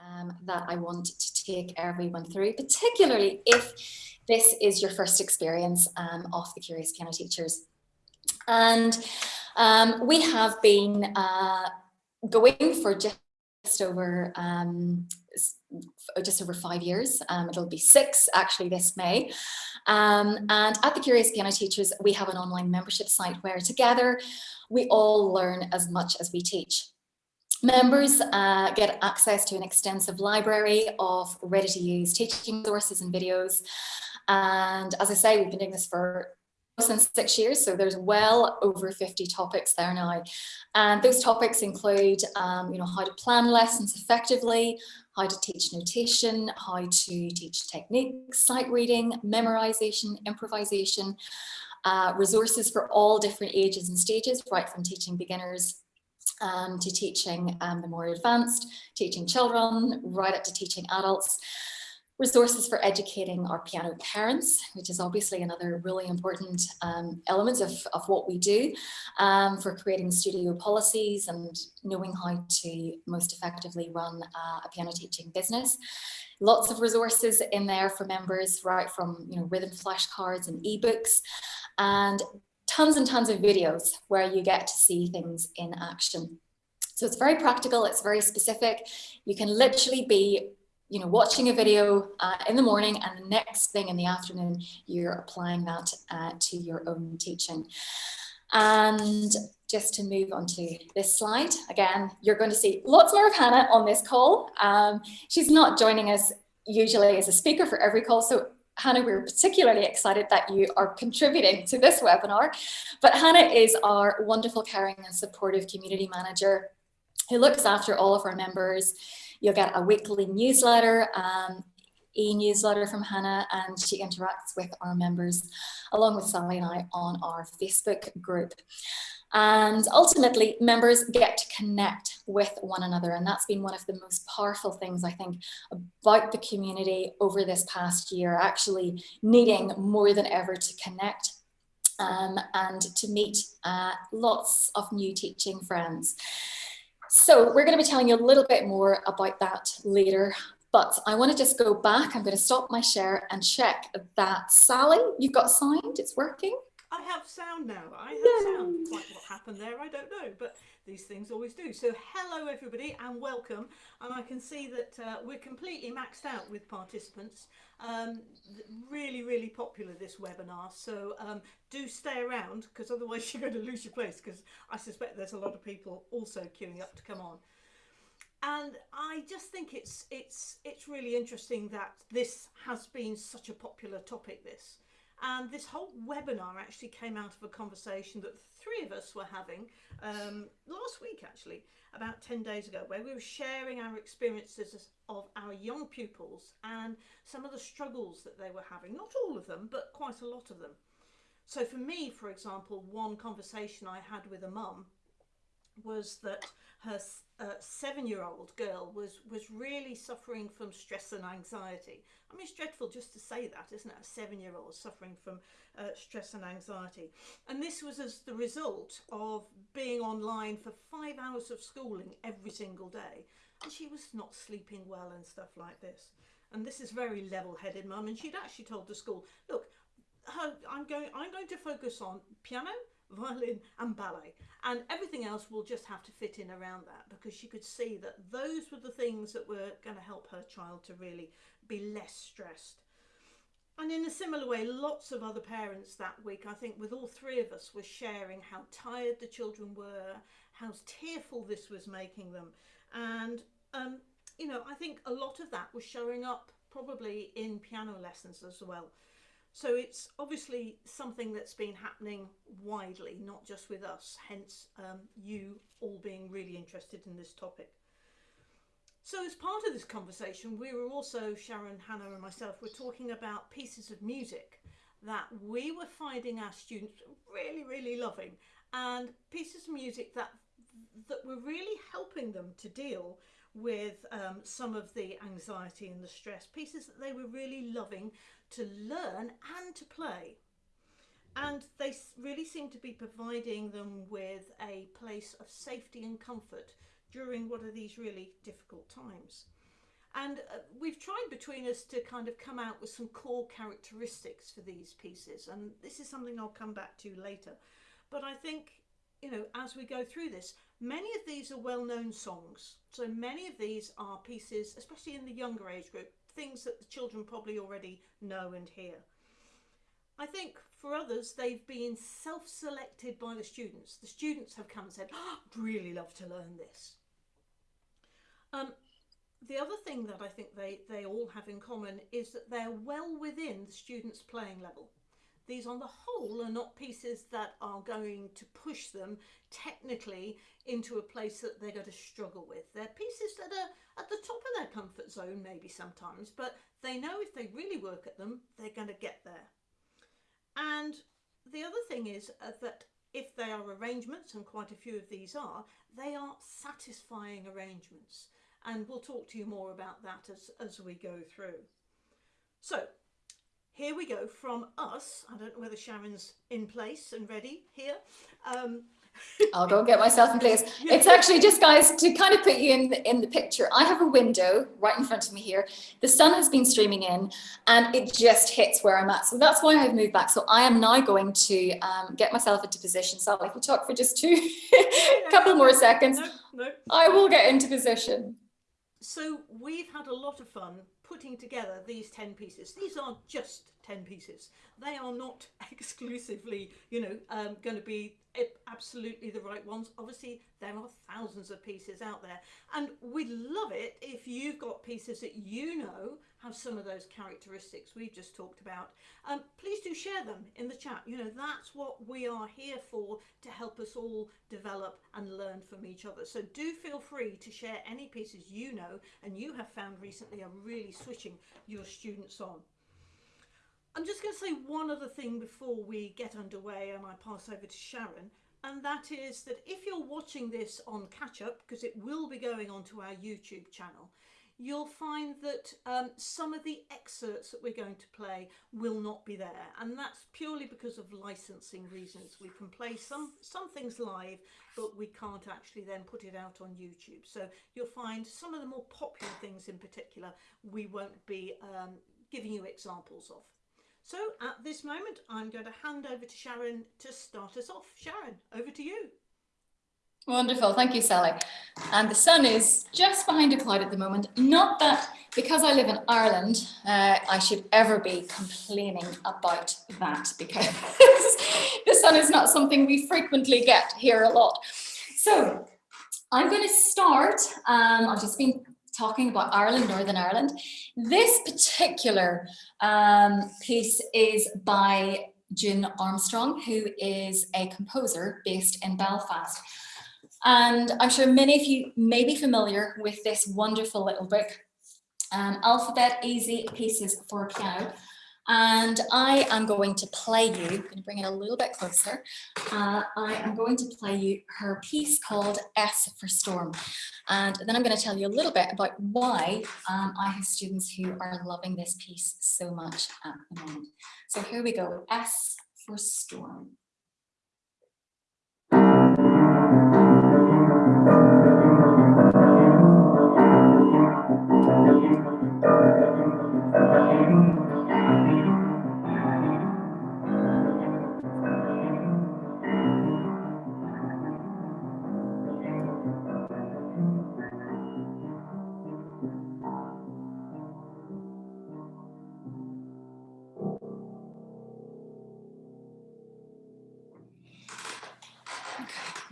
um, that I want to take everyone through, particularly if this is your first experience um, of the Curious Piano Teachers. And um, we have been uh, going for just over um, just over five years. Um, it'll be six actually this May. Um, and at the Curious Piano Teachers, we have an online membership site where together we all learn as much as we teach. Members uh, get access to an extensive library of ready to use teaching resources and videos. And as I say, we've been doing this for since six years, so there's well over 50 topics there now. And those topics include, um, you know, how to plan lessons effectively, how to teach notation, how to teach techniques, sight reading, memorization, improvisation, uh, resources for all different ages and stages, right from teaching beginners um, to teaching um, the more advanced, teaching children, right up to teaching adults resources for educating our piano parents, which is obviously another really important um, element of, of what we do um, for creating studio policies and knowing how to most effectively run uh, a piano teaching business. Lots of resources in there for members, right from you know rhythm flashcards and ebooks, and tons and tons of videos where you get to see things in action. So it's very practical, it's very specific. You can literally be you know, watching a video uh, in the morning and the next thing in the afternoon, you're applying that uh, to your own teaching. And just to move on to this slide, again, you're going to see lots more of Hannah on this call. Um, she's not joining us usually as a speaker for every call, so Hannah, we're particularly excited that you are contributing to this webinar. But Hannah is our wonderful, caring and supportive community manager who looks after all of our members You'll get a weekly newsletter, um, e-newsletter from Hannah, and she interacts with our members along with Sally and I on our Facebook group. And ultimately, members get to connect with one another. And that's been one of the most powerful things, I think, about the community over this past year, actually needing more than ever to connect um, and to meet uh, lots of new teaching friends. So we're going to be telling you a little bit more about that later, but I want to just go back. I'm going to stop my share and check that Sally, you've got sound, it's working. I have sound now. I have sound. Quite what happened there, I don't know, but these things always do. So hello everybody and welcome. And I can see that uh, we're completely maxed out with participants. Um, really, really popular this webinar. So um, do stay around because otherwise you're going to lose your place because I suspect there's a lot of people also queuing up to come on. And I just think it's it's it's really interesting that this has been such a popular topic. This and this whole webinar actually came out of a conversation that three of us were having um, last week actually, about 10 days ago, where we were sharing our experiences of our young pupils and some of the struggles that they were having. Not all of them, but quite a lot of them. So for me, for example, one conversation I had with a mum was that her uh, seven-year-old girl was was really suffering from stress and anxiety. I mean, it's dreadful just to say that, isn't it? A seven-year-old suffering from uh, stress and anxiety. And this was as the result of being online for five hours of schooling every single day. And she was not sleeping well and stuff like this. And this is very level-headed mum. And she'd actually told the school, look, I'm going, I'm going to focus on piano, violin and ballet and everything else will just have to fit in around that because she could see that those were the things that were going to help her child to really be less stressed. And in a similar way, lots of other parents that week, I think with all three of us, were sharing how tired the children were, how tearful this was making them. And, um, you know, I think a lot of that was showing up probably in piano lessons as well. So it's obviously something that's been happening widely, not just with us, hence um, you all being really interested in this topic. So as part of this conversation, we were also, Sharon, Hannah and myself, were talking about pieces of music that we were finding our students really, really loving and pieces of music that that were really helping them to deal with um, some of the anxiety and the stress, pieces that they were really loving to learn and to play. And they really seem to be providing them with a place of safety and comfort during what are these really difficult times. And uh, we've tried between us to kind of come out with some core characteristics for these pieces. And this is something I'll come back to later. But I think, you know, as we go through this, many of these are well-known songs. So many of these are pieces, especially in the younger age group, things that the children probably already know and hear. I think for others, they've been self-selected by the students. The students have come and said, oh, I'd really love to learn this. Um, the other thing that I think they, they all have in common is that they're well within the students' playing level. These on the whole are not pieces that are going to push them technically into a place that they're going to struggle with. They're pieces that are at the top of their comfort zone maybe sometimes, but they know if they really work at them, they're going to get there. And the other thing is uh, that if they are arrangements, and quite a few of these are, they are satisfying arrangements. And we'll talk to you more about that as, as we go through. So here we go from us. I don't know whether Sharon's in place and ready here. Um, I'll go and get myself in place. It's actually just guys to kind of put you in the, in the picture. I have a window right in front of me here. The sun has been streaming in and it just hits where I'm at. So that's why I've moved back. So I am now going to um, get myself into position. So if we talk for just two, a couple more seconds, no, no. I will get into position. So we've had a lot of fun putting together these 10 pieces. These aren't just 10 pieces. They are not exclusively, you know, um, going to be absolutely the right ones. Obviously, there are thousands of pieces out there. And we'd love it if you've got pieces that you know have some of those characteristics we've just talked about. Um, please do share them in the chat. You know, that's what we are here for, to help us all develop and learn from each other. So do feel free to share any pieces you know and you have found recently are really switching your students on. I'm just going to say one other thing before we get underway and I pass over to Sharon and that is that if you're watching this on catch up because it will be going onto our YouTube channel you'll find that um, some of the excerpts that we're going to play will not be there and that's purely because of licensing reasons we can play some some things live but we can't actually then put it out on YouTube so you'll find some of the more popular things in particular we won't be um, giving you examples of. So at this moment, I'm going to hand over to Sharon to start us off. Sharon, over to you. Wonderful, thank you, Sally. And the sun is just behind a cloud at the moment. Not that because I live in Ireland, uh, I should ever be complaining about that because the sun is not something we frequently get here a lot. So I'm going to start, um, I've just been talking about Ireland, Northern Ireland. This particular um, piece is by June Armstrong, who is a composer based in Belfast. And I'm sure many of you may be familiar with this wonderful little book, um, Alphabet Easy Pieces for Piano. And I am going to play you, I'm going to bring it a little bit closer. Uh, I am going to play you her piece called S for Storm. And then I'm going to tell you a little bit about why um, I have students who are loving this piece so much at the moment. So here we go, S for Storm.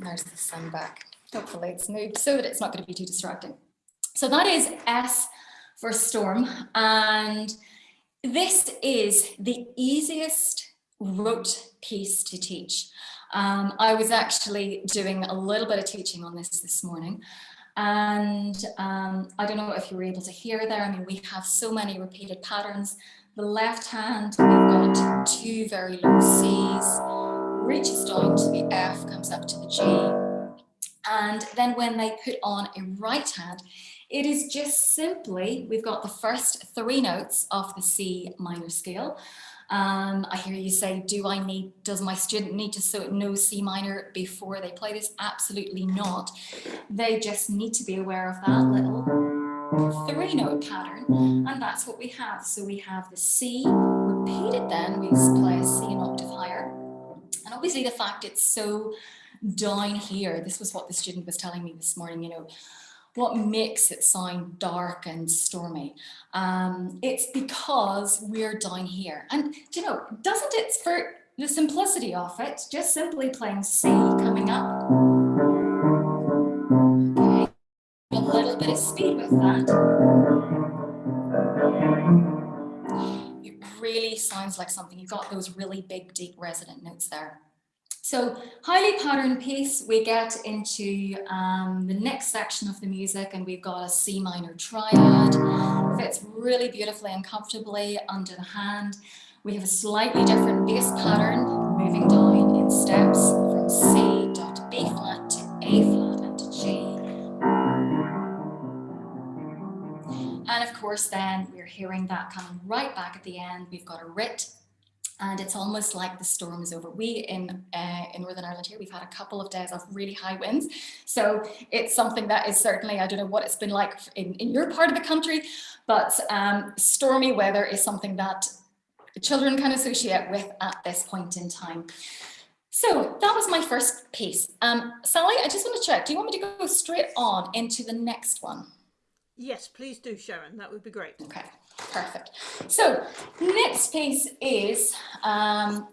There's the sun back. Hopefully it's moved so that it's not going to be too distracting. So that is S for storm. And this is the easiest rote piece to teach. Um, I was actually doing a little bit of teaching on this this morning. And um, I don't know if you were able to hear there. I mean, we have so many repeated patterns. The left hand, we've got two very low C's, reaches down to the F, comes up to the G. And then when they put on a right hand, it is just simply, we've got the first three notes of the C minor scale. Um, I hear you say, do I need, does my student need to know C minor before they play this? Absolutely not. They just need to be aware of that little three note pattern and that's what we have. So we have the C repeated then, we play a C an octave higher. And obviously the fact it's so down here, this was what the student was telling me this morning, you know, what makes it sound dark and stormy? Um, it's because we're down here. And you know, doesn't it, for the simplicity of it, just simply playing C coming up. Okay, a little bit of speed with that. Really sounds like something, you've got those really big, deep resonant notes there. So highly patterned piece, we get into um, the next section of the music and we've got a C minor triad. Fits really beautifully and comfortably under the hand. We have a slightly different bass pattern moving down in steps from C dot B flat to A flat course then we're hearing that coming right back at the end. We've got a writ and it's almost like the storm is over. We in uh, in Northern Ireland here, we've had a couple of days of really high winds. So it's something that is certainly, I don't know what it's been like in, in your part of the country, but um, stormy weather is something that children can associate with at this point in time. So that was my first piece. Um, Sally, I just want to check, do you want me to go straight on into the next one? Yes, please do, Sharon. That would be great. Okay. Perfect. So next piece is um,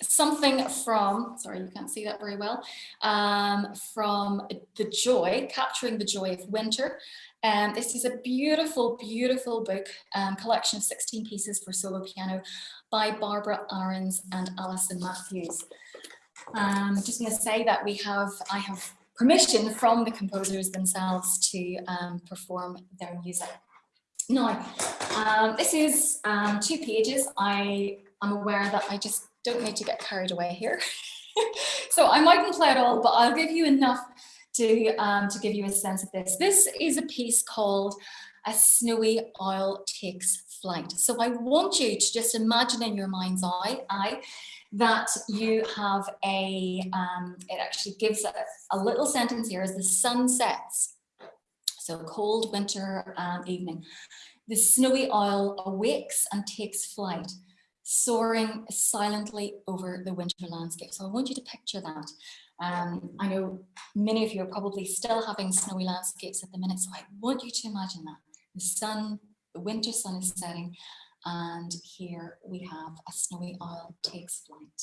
something from, sorry, you can't see that very well, um, from The Joy, Capturing the Joy of Winter. Um, this is a beautiful, beautiful book, um, collection of 16 pieces for solo piano by Barbara Arens and Alison Mathews. Um, just going to say that we have, I have permission from the composers themselves to um, perform their music. Now, um, this is um, two pages. I am aware that I just don't need to get carried away here. so I mightn't play it all, but I'll give you enough to, um, to give you a sense of this. This is a piece called A Snowy Owl Takes Flight. So I want you to just imagine in your mind's eye, eye that you have a, um, it actually gives a, a little sentence here as the sun sets so cold winter um, evening. The snowy owl awakes and takes flight, soaring silently over the winter landscape. So I want you to picture that. Um, I know many of you are probably still having snowy landscapes at the minute, so I want you to imagine that. The sun, the winter sun is setting, and here we have a snowy owl takes flight.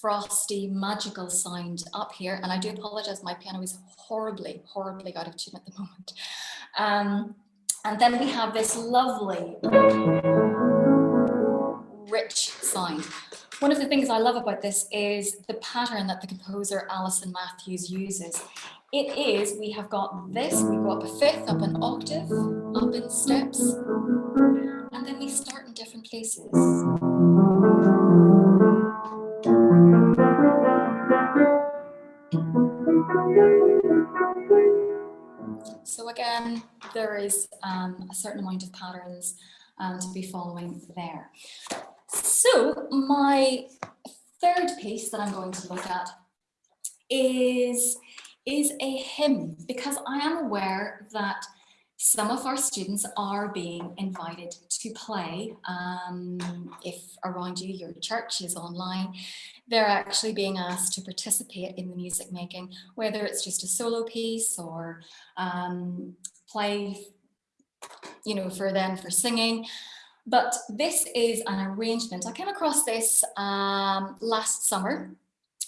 frosty, magical sound up here. And I do apologize, my piano is horribly, horribly out of tune at the moment. Um, and then we have this lovely, rich sound. One of the things I love about this is the pattern that the composer Alison Mathews uses. It is, we have got this, we go up a fifth, up an octave, up in steps, and then we start in different places. So again, there is um, a certain amount of patterns um, to be following there. So my third piece that I'm going to look at is, is a hymn because I am aware that some of our students are being invited to play. Um, if around you, your church is online, they're actually being asked to participate in the music making, whether it's just a solo piece or um, play, you know, for them for singing. But this is an arrangement. I came across this um, last summer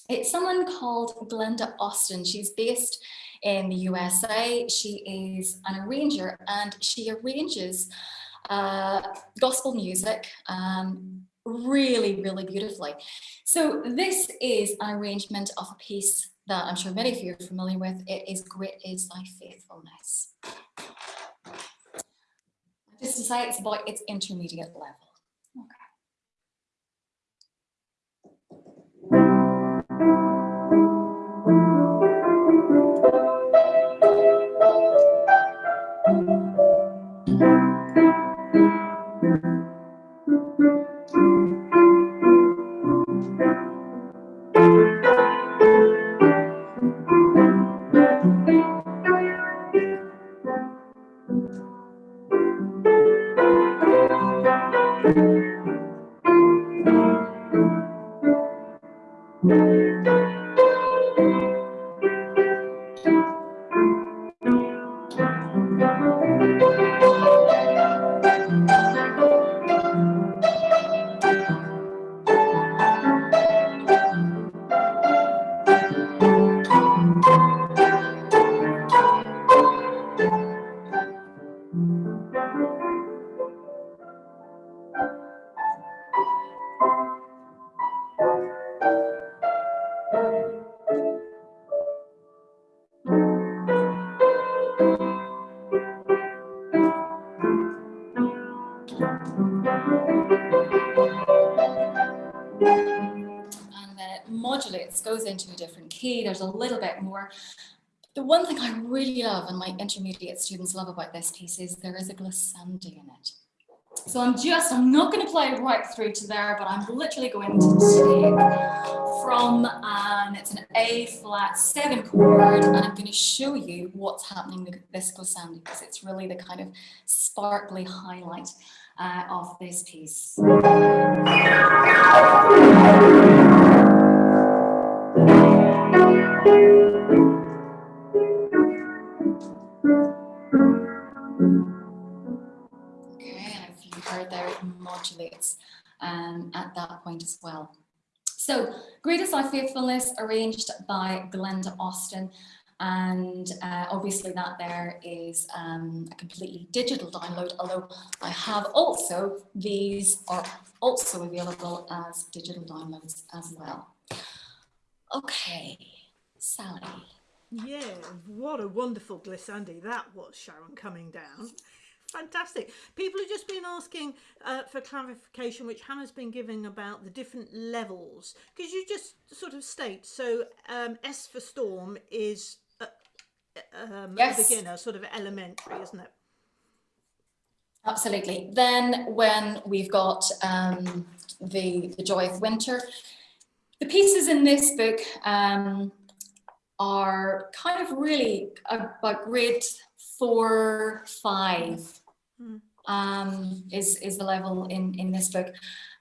It's someone called Glenda Austin. She's based in the USA. She is an arranger and she arranges uh, gospel music um, really, really beautifully. So this is an arrangement of a piece that I'm sure many of you are familiar with. It is Great is Thy Faithfulness. Just to say it's about its intermediate level. goes into a different key. There's a little bit more. The one thing I really love and my intermediate students love about this piece is there is a glissandi in it. So I'm just, I'm not going to play right through to there, but I'm literally going to take from, um, it's an A flat seven chord, and I'm going to show you what's happening with this glissandi because it's really the kind of sparkly highlight uh, of this piece. Modulates um, at that point as well. So Great is Thy Faithfulness arranged by Glenda Austin and uh, obviously that there is um, a completely digital download although I have also these are also available as digital downloads as well. Okay, Sally. Yeah, what a wonderful glissandi that was, Sharon, coming down. Fantastic. People have just been asking uh, for clarification, which Hannah's been giving about the different levels. Could you just sort of state, so um, S for storm is a, um, yes. a beginner, sort of elementary, isn't it? Absolutely. Then when we've got um, the, the Joy of Winter, the pieces in this book um, are kind of really about grade four, five mm. um, is, is the level in, in this book.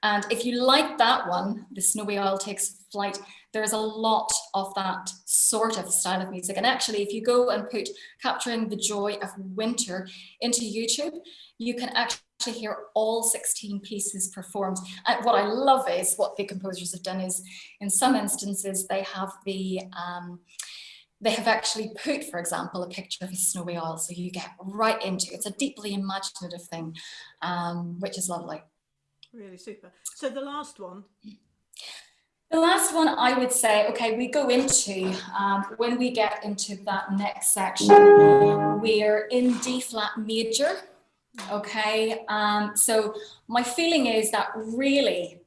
And if you like that one, The Snowy Owl Takes Flight, there's a lot of that sort of style of music. And actually, if you go and put Capturing the Joy of Winter into YouTube, you can actually hear all 16 pieces performed. And what I love is what the composers have done is, in some instances, they have the um, they have actually put, for example, a picture of a snowy owl, so you get right into it. It's a deeply imaginative thing, um, which is lovely. Really super. So the last one. The last one I would say, okay, we go into, um, when we get into that next section, we're in D flat major, okay? Um, so my feeling is that really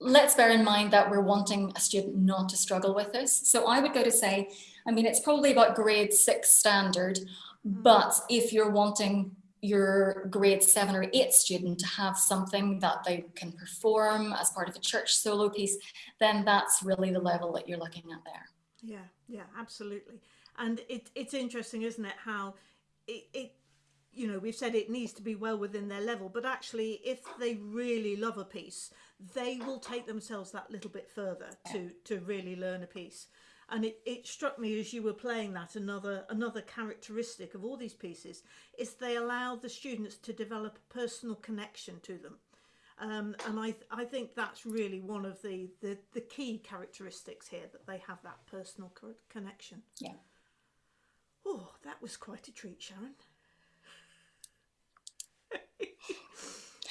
let's bear in mind that we're wanting a student not to struggle with this. So I would go to say, I mean, it's probably about grade six standard, mm-hmm. but if you're wanting your grade seven or eight student to have something that they can perform as part of a church solo piece, then that's really the level that you're looking at there. Yeah, yeah, absolutely. And it, it's interesting, isn't it, how it, it you know, we've said it needs to be well within their level, but actually if they really love a piece, they will take themselves that little bit further to, to really learn a piece. And it, it struck me as you were playing that another another characteristic of all these pieces is they allow the students to develop a personal connection to them. Um, and I, I think that's really one of the, the, the key characteristics here that they have that personal co- connection. Yeah. Oh, that was quite a treat, Sharon.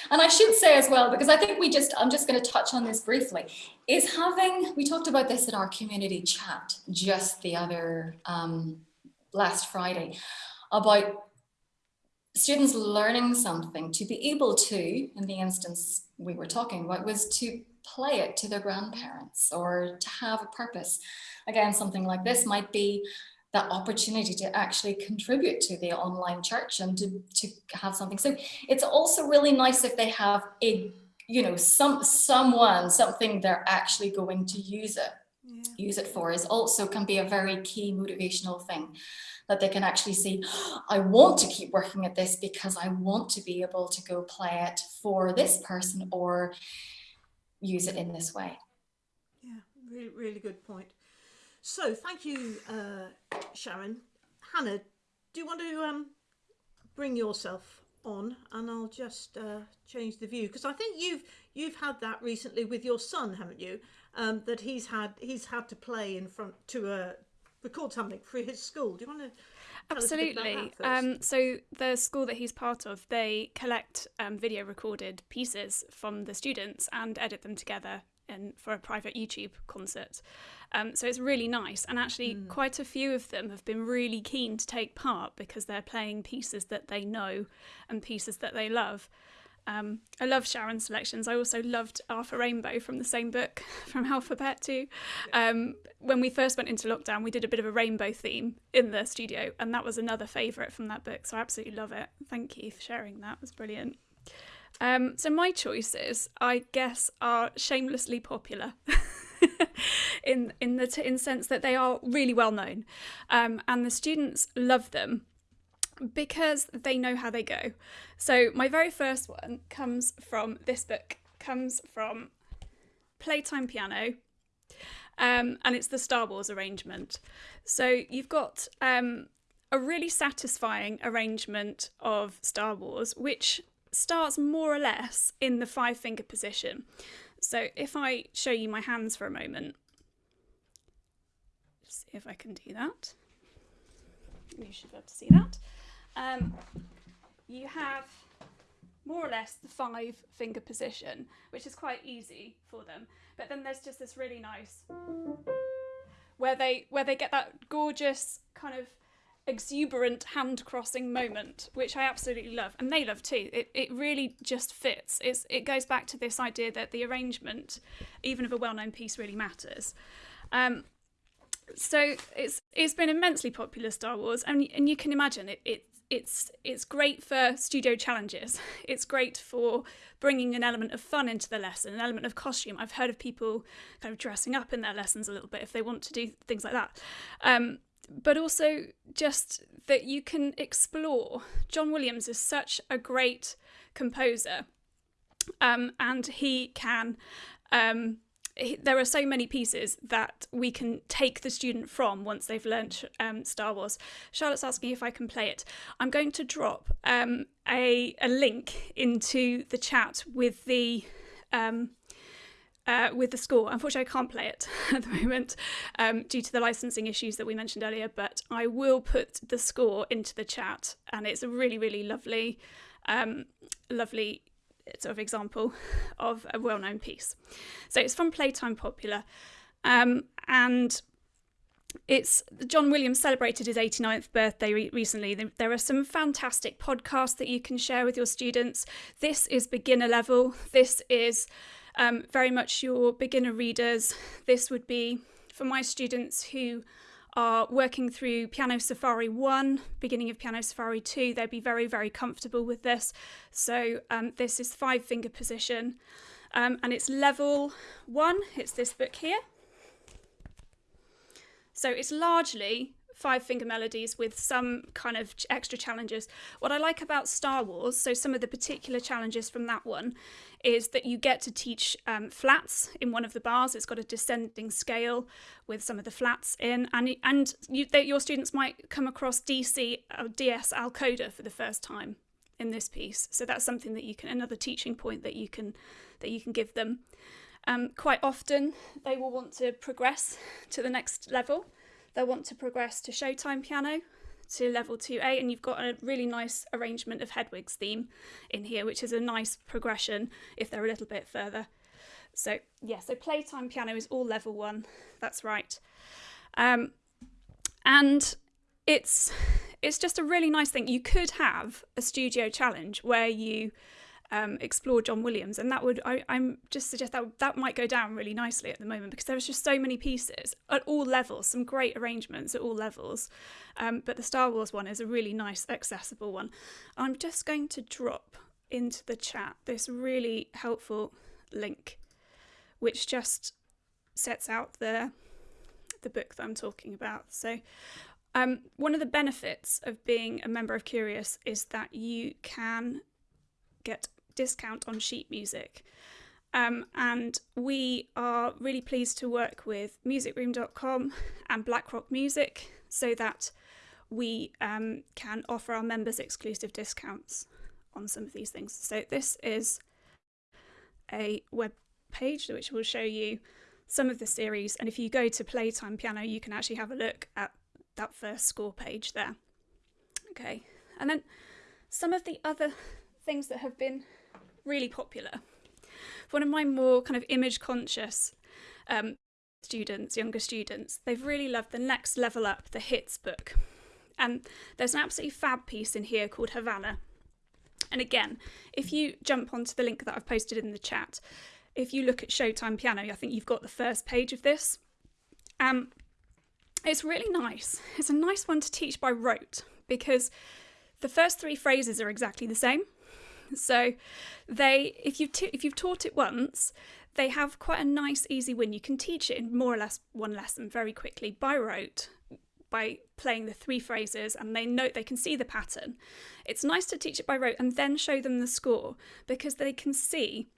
And I should say as well, because I think we just, I'm just going to touch on this briefly, is having, we talked about this in our community chat just the other, um, last Friday, about students learning something to be able to, in the instance we were talking about, was to play it to their grandparents or to have a purpose. Again, something like this might be that opportunity to actually contribute to the online church and to, to have something. So it's also really nice if they have a, you know, some someone, something they're actually going to use it, yeah. use it for is also can be a very key motivational thing that they can actually see, I want to keep working at this because I want to be able to go play it for this person or use it in this way. Yeah, really, really good point. So thank you, uh, Sharon. Hannah, do you want to um, bring yourself on and I'll just uh, change the view because I think you've you've had that recently with your son, haven't you? Um, that he's had he's had to play in front to a record something for his school. Do you want to? Absolutely. Um, so the school that he's part of, they collect um, video recorded pieces from the students and edit them together in, for a private YouTube concert. Um, so it's really nice. And actually, mm. quite a few of them have been really keen to take part because they're playing pieces that they know and pieces that they love. Um, I love Sharon's selections. I also loved R for Rainbow from the same book from Alphabet too. Um, when we first went into lockdown, we did a bit of a rainbow theme in the studio, and that was another favourite from that book. So I absolutely love it. Thank you for sharing that. It was brilliant. Um, so my choices, I guess, are shamelessly popular. in in the in sense that they are really well known, um, and the students love them because they know how they go. So my very first one comes from this book. Comes from Playtime Piano, um, and it's the Star Wars arrangement. So you've got um, a really satisfying arrangement of Star Wars, which starts more or less in the five finger position. So if I show you my hands for a moment, see if I can do that. You should be able to see that. Um, you have more or less the five finger position, which is quite easy for them. But then there's just this really nice where they where they get that gorgeous kind of exuberant hand crossing moment, which I absolutely love, and they love too. It it really just fits. It's it goes back to this idea that the arrangement, even of a well known piece, really matters. Um, so it's it's been immensely popular Star Wars, and and you can imagine it it it's it's great for studio challenges. It's great for bringing an element of fun into the lesson, an element of costume. I've heard of people kind of dressing up in their lessons a little bit if they want to do things like that. Um, but also just that you can explore. John Williams is such a great composer, um, and he can. Um, there are so many pieces that we can take the student from once they've learnt um, Star Wars. Charlotte's asking if I can play it. I'm going to drop um, a, a link into the chat with the um, uh, with the score. Unfortunately, I can't play it at the moment um, due to the licensing issues that we mentioned earlier, but I will put the score into the chat, and it's a really, really lovely, um, lovely sort of example of a well-known piece. So it's from Playtime Popular, um, and it's John Williams celebrated his 89th birthday re- recently. There are some fantastic podcasts that you can share with your students. This is beginner level. This is um, very much your beginner readers. This would be for my students who are working through Piano Safari 1, beginning of Piano Safari 2, they'd be very, very comfortable with this. So um, this is five finger position um, and it's level one, it's this book here. So it's largely five finger melodies with some kind of extra challenges. What I like about Star Wars, so some of the particular challenges from that one, is that you get to teach um, flats in one of the bars. It's got a descending scale with some of the flats in, and and you, they, your students might come across DC or uh, DS Al Coda for the first time. in this piece. So that's something that you can another teaching point that you can that you can give them. Um, quite often they will want to progress to the next level. They'll want to progress to Showtime piano to level 2A and you've got a really nice arrangement of Hedwig's theme in here which is a nice progression if they're a little bit further. So yeah, so playtime piano is all level one, that's right. Um, and it's it's just a really nice thing. You could have a studio challenge where you um, explore John Williams, and that would I, am just suggest that that might go down really nicely at the moment because there's just so many pieces at all levels, some great arrangements at all levels. Um, but the Star Wars one is a really nice, accessible one. I'm just going to drop into the chat this really helpful link, which just sets out the the book that I'm talking about. So um, one of the benefits of being a member of Curious is that you can get discount on sheet music. Um, and we are really pleased to work with musicroom.com and Blackrock Music so that we um, can offer our members exclusive discounts on some of these things. So this is a web page which will show you some of the series and if you go to Playtime Piano you can actually have a look at that first score page there. Okay, and then some of the other things that have been really popular. One of my more kind of image conscious um, students, younger students, they've really loved the Next Level Up, the Hits book. And there's an absolutely fab piece in here called Havana. And again, if you jump onto the link that I've posted in the chat, if you look at Showtime Piano, I think you've got the first page of this. Um, it's really nice. It's a nice one to teach by rote because the first three phrases are exactly the same. So they if you if you've taught it once, they have quite a nice easy win. You can teach it in more or less one lesson very quickly by rote by playing the three phrases and they know they can see the pattern. It's nice to teach it by rote and then show them the score because they can see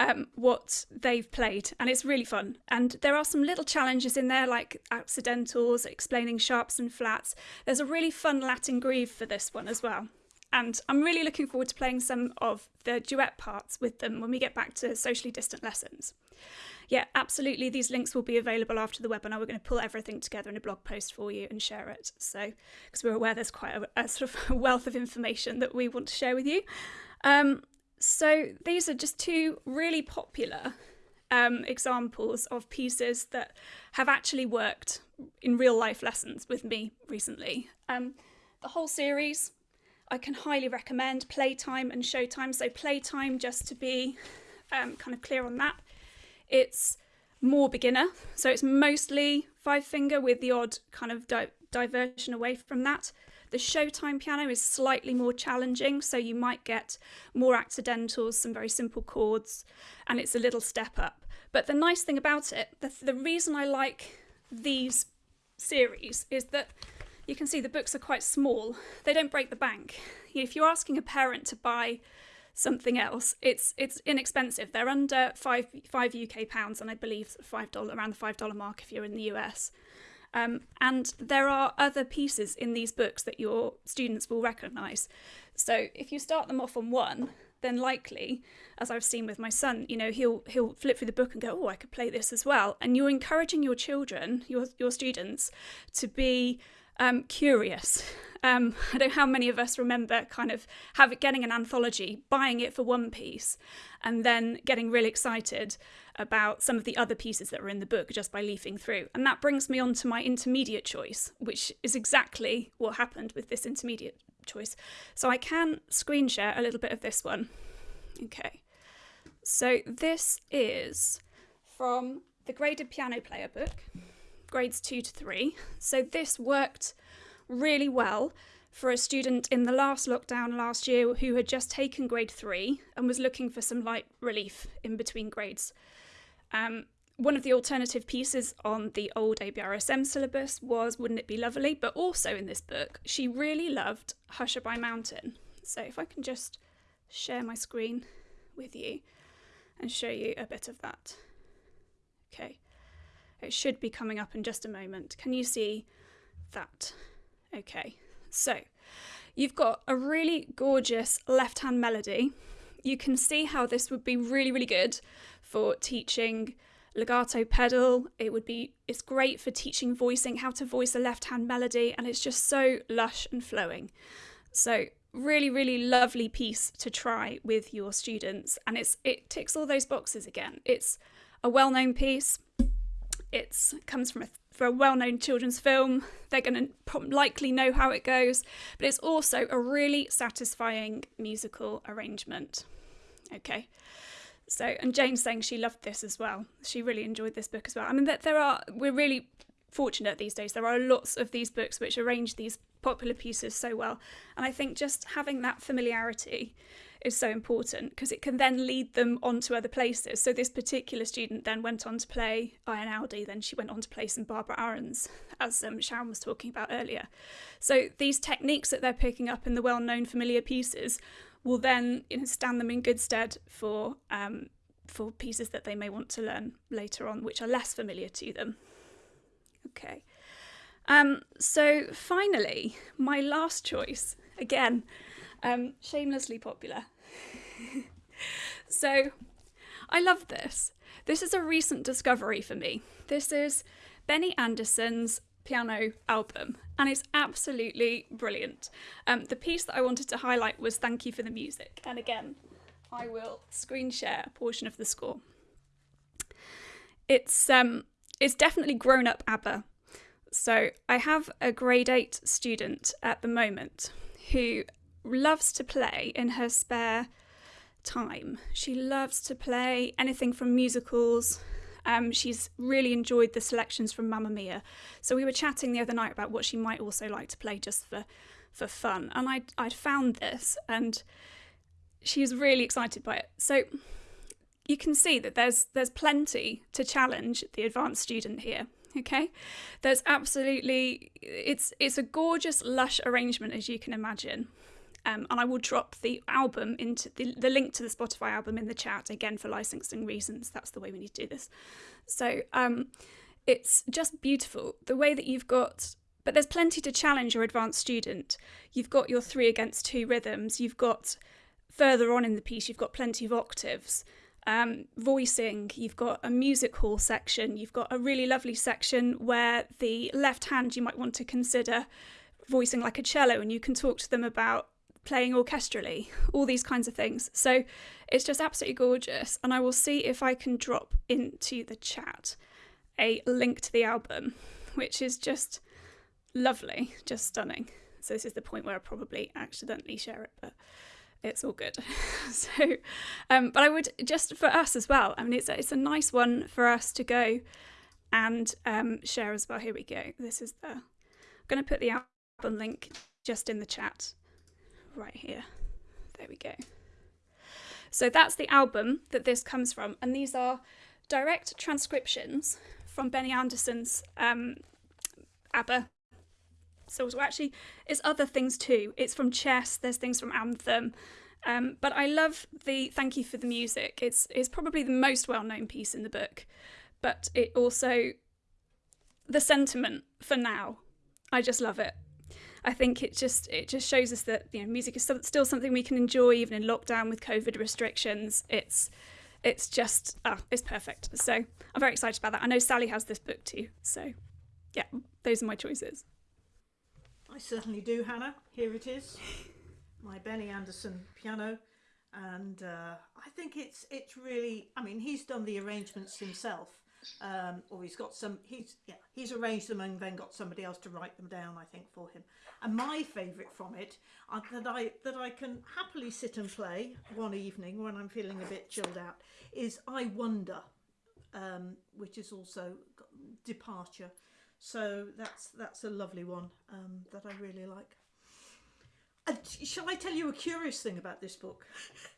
um, what they've played, and it's really fun. And there are some little challenges in there, like accidentals, explaining sharps and flats. There's a really fun Latin groove for this one as well. And I'm really looking forward to playing some of the duet parts with them when we get back to socially distant lessons. Yeah, absolutely. These links will be available after the webinar. We're going to pull everything together in a blog post for you and share it. So, because we're aware there's quite a, a, sort of wealth of information that we want to share with you. Um, so these are just two really popular um, examples of pieces that have actually worked in real life lessons with me recently. Um, the whole series I can highly recommend Playtime and Showtime. So Playtime, just to be um, kind of clear on that, it's more beginner. So it's mostly five finger with the odd kind of di diversion away from that. The Showtime piano is slightly more challenging, so you might get more accidentals, some very simple chords, and it's a little step up. But the nice thing about it, the, the reason I like these series is that you can see the books are quite small. They don't break the bank. If you're asking a parent to buy something else, it's it's inexpensive. They're under five five UK pounds, and I believe five dollar around the five dollar mark if you're in the US. Um, and there are other pieces in these books that your students will recognise. So if you start them off on one, then likely, as I've seen with my son, you know, he'll he'll flip through the book and go, "Oh, I could play this as well." And you're encouraging your children, your your students, to be um, curious. Um, I don't know how many of us remember kind of have getting an anthology, buying it for one piece, and then getting really excited about some of the other pieces that are in the book just by leafing through. And that brings me on to my intermediate choice, which is exactly what happened with this intermediate choice. So I can screen share a little bit of this one. Okay, so this is from the graded piano player book grades two to three. So this worked really well for a student in the last lockdown last year who had just taken grade three and was looking for some light relief in between grades. Um, one of the alternative pieces on the old ABRSM syllabus was Wouldn't It Be Lovely? But also in this book, she really loved Hush-A-Bye Mountain. So if I can just share my screen with you and show you a bit of that. Okay. It should be coming up in just a moment. Can you see that? Okay, so you've got a really gorgeous left hand melody. You can see how this would be really, really good for teaching legato pedal. It would be, it's great for teaching voicing, how to voice a left hand melody, and it's just so lush and flowing. So really really lovely piece to try with your students and it's it ticks all those boxes again it's a well-known piece it comes from a, a well-known children's film. They're going to likely know how it goes but it's also a really satisfying musical arrangement. Okay. So and jane's saying she loved this as well. She really enjoyed this book as well. I mean that there are we're really fortunate these days. There are lots of these books which arrange these popular pieces so well. And I think just having that familiarity is so important because it can then lead them on to other places. So this particular student then went on to play Einaudi, then she went on to play some Barbara Arens, as um, Sharon was talking about earlier. So these techniques that they're picking up in the well-known familiar pieces will then you know, stand them in good stead for um, for pieces that they may want to learn later on, which are less familiar to them. Okay. Um, so finally, my last choice, again, um, shamelessly popular. so I love this. This is a recent discovery for me. This is Benny Andersson's piano album, and it's absolutely brilliant. Um, the piece that I wanted to highlight was Thank You for the Music, and again, I will screen share a portion of the score. It's um, it's definitely grown up ABBA so I have a grade 8 student at the moment who loves to play in her spare time. She loves to play anything from musicals. Um, she's really enjoyed the selections from Mamma Mia. So we were chatting the other night about what she might also like to play just for, for fun. And I'd, I'd found this and she was really excited by it. So you can see that there's there's plenty to challenge the advanced student here okay there's absolutely it's it's a gorgeous lush arrangement as you can imagine um, and I will drop the album into the, the link to the Spotify album in the chat again for licensing reasons. That's the way we need to do this. So um, it's just beautiful the way that you've got, but there's plenty to challenge your advanced student. You've got your three against two rhythms. You've got further on in the piece, you've got plenty of octaves um, voicing, you've got a music hall section, you've got a really lovely section where the left hand you might want to consider voicing like a cello and you can talk to them about playing orchestrally, all these kinds of things. So it's just absolutely gorgeous. And I will see if I can drop into the chat a link to the album, which is just lovely, just stunning. So this is the point where I probably accidentally share it, but it's all good. so, um, but I would just for us as well. I mean, it's a, it's a nice one for us to go and um, share as well. Here we go. This is the. I'm going to put the album link just in the chat, right here. There we go. So that's the album that this comes from, and these are direct transcriptions from Benny Andersson's um, ABBA so actually it's other things too. It's from chess, there's things from Anthem. Um, but I love the thank you for the music. It's it's probably the most well-known piece in the book, but it also the sentiment for now. I just love it. I think it just it just shows us that you know music is still something we can enjoy even in lockdown with COVID restrictions. It's it's just oh, it's perfect. So I'm very excited about that. I know Sally has this book too. So yeah, those are my choices. Certainly do, Hannah. Here it is, my Benny Andersson piano, and uh, I think it's it's really. I mean, he's done the arrangements himself, um, or he's got some. He's yeah, he's arranged them and then got somebody else to write them down. I think for him. And my favourite from it uh, that I that I can happily sit and play one evening when I'm feeling a bit chilled out is I Wonder, um, which is also Departure. So that's that's a lovely one um, that I really like. And shall I tell you a curious thing about this book?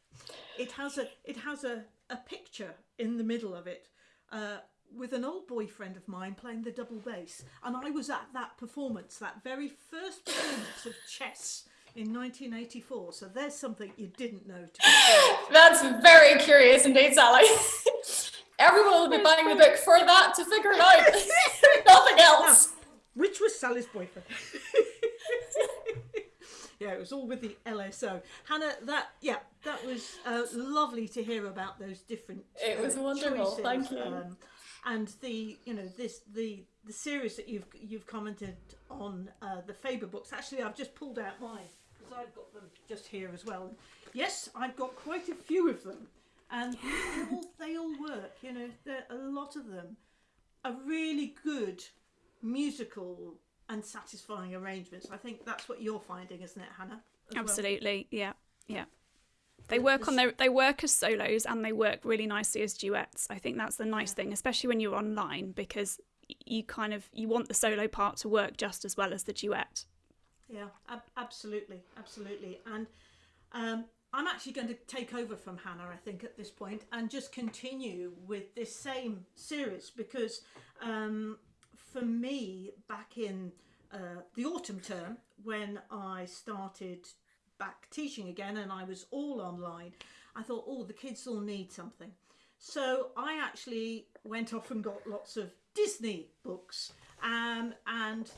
it has a it has a, a picture in the middle of it uh, with an old boyfriend of mine playing the double bass, and I was at that performance, that very first performance of chess in 1984. So there's something you didn't know. That's very curious indeed, Sally. Everyone will be buying the book for that to figure it out. Nothing else. Now, which was Sally's boyfriend? yeah, it was all with the LSO. Hannah, that yeah, that was uh, lovely to hear about those different. It was uh, wonderful, choices, thank you. Um, and the you know this the the series that you've you've commented on uh, the Faber books. Actually, I've just pulled out mine because I've got them just here as well. Yes, I've got quite a few of them, and they all, they all work. You know, there a lot of them are really good musical and satisfying arrangements. I think that's what you're finding, isn't it, Hannah? as well? Absolutely, yeah, yeah. They work on their they work as solos and they work really nicely as duets. I think that's the nice thing, especially when you're online, because you kind of you want the solo part to work just as well as the duet. Yeah, ab- absolutely, absolutely. And um, I'm actually going to take over from Hannah, I think, at this point, and just continue with this same series because um, for me, back in uh, the autumn term, when I started back teaching again and I was all online, I thought, oh, the kids all need something. So I actually went off and got lots of Disney books, um, and